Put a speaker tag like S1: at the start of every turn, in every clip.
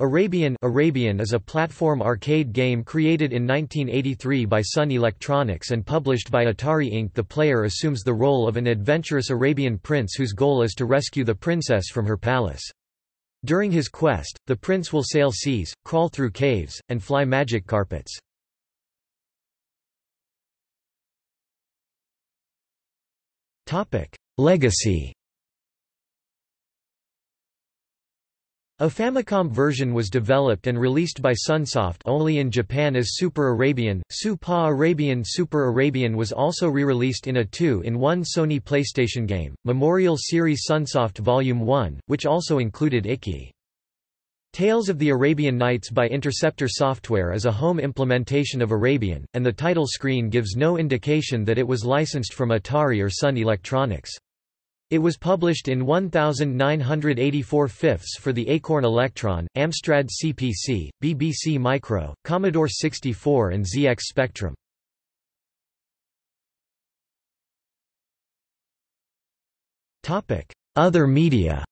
S1: Arabian Arabian is a platform arcade game created in 1983 by Sun Electronics and published by Atari Inc. The player assumes the role of an adventurous Arabian prince whose goal is to rescue the princess from her palace. During his quest, the prince will sail seas, crawl through caves, and fly magic carpets. Legacy A Famicom version was developed and released by Sunsoft only in Japan as Super Arabian. Super Arabian Super Arabian was also re-released in a 2-in-1 Sony PlayStation game, Memorial Series Sunsoft Volume 1, which also included Ikki. Tales of the Arabian Nights by Interceptor Software is a home implementation of Arabian, and the title screen gives no indication that it was licensed from Atari or Sun Electronics. It was published in 1984 fifths for the Acorn Electron, Amstrad CPC, BBC Micro, Commodore 64 and ZX Spectrum. Other media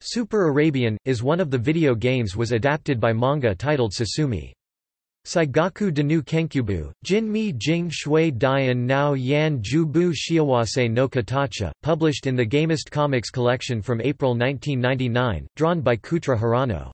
S1: Super Arabian, is one of the video games was adapted by manga titled Sasumi. Saigaku Danu Kenkyubu, Jinmi Jing Shui Dian Nao Yan Jubu Shiawase no Katacha, published in the Gamest Comics collection from April 1999, drawn by Kouta Hirano.